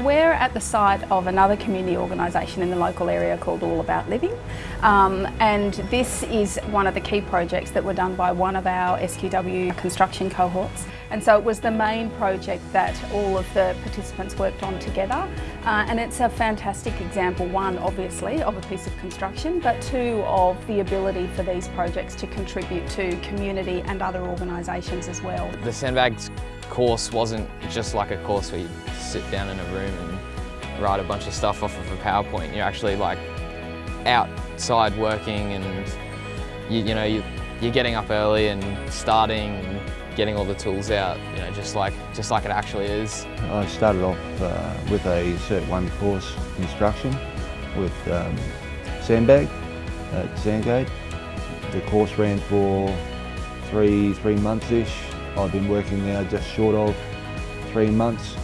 we're at the site of another community organisation in the local area called All About Living. Um, and this is one of the key projects that were done by one of our SQW construction cohorts. And so it was the main project that all of the participants worked on together. Uh, and it's a fantastic example, one obviously of a piece of construction but two of the ability for these projects to contribute to community and other organisations as well. The Sandbags course wasn't just like a course where you sit down in a room and write a bunch of stuff off of a PowerPoint. You're actually like outside working and you, you know, you, you're getting up early and starting and getting all the tools out, you know, just like, just like it actually is. I started off uh, with a Cert 1 course construction with um, Sandbag at Sandgate. The course ran for three, three months-ish I've been working now just short of three months.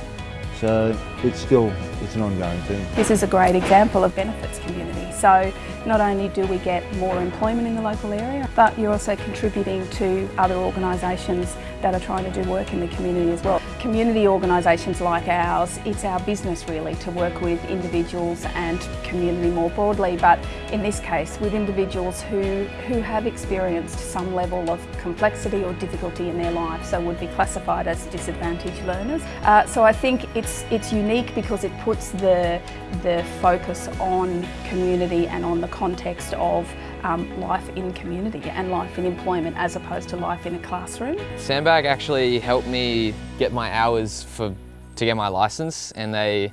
So it's still, it's an ongoing thing. This is a great example of benefits community. So not only do we get more employment in the local area, but you're also contributing to other organisations that are trying to do work in the community as well. Community organisations like ours, it's our business really to work with individuals and community more broadly, but in this case with individuals who, who have experienced some level of complexity or difficulty in their life, so would be classified as disadvantaged learners. Uh, so I think it's, it's unique because it puts the, the focus on community and on the context of um, life in community and life in employment as opposed to life in a classroom. Sandbag actually helped me get my hours for to get my license and they,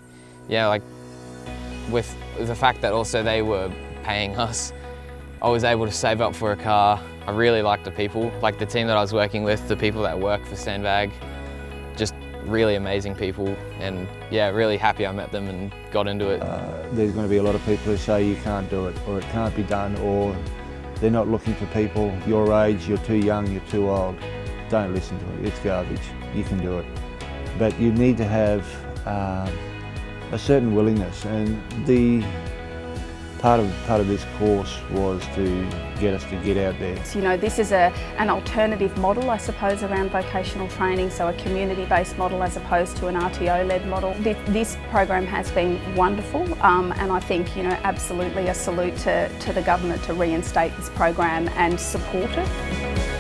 yeah, like with the fact that also they were paying us, I was able to save up for a car. I really liked the people, like the team that I was working with, the people that work for Sandbag, just really amazing people and yeah, really happy I met them and got into it. Uh, there's going to be a lot of people who say you can't do it or it can't be done or they're not looking for people your age, you're too young, you're too old. Don't listen to it, it's garbage, you can do it. But you need to have uh, a certain willingness and the part of, part of this course was to get us to get out there. You know, this is a, an alternative model, I suppose, around vocational training, so a community-based model as opposed to an RTO-led model. This, this, program has been wonderful um, and I think, you know, absolutely a salute to, to the government to reinstate this program and support it.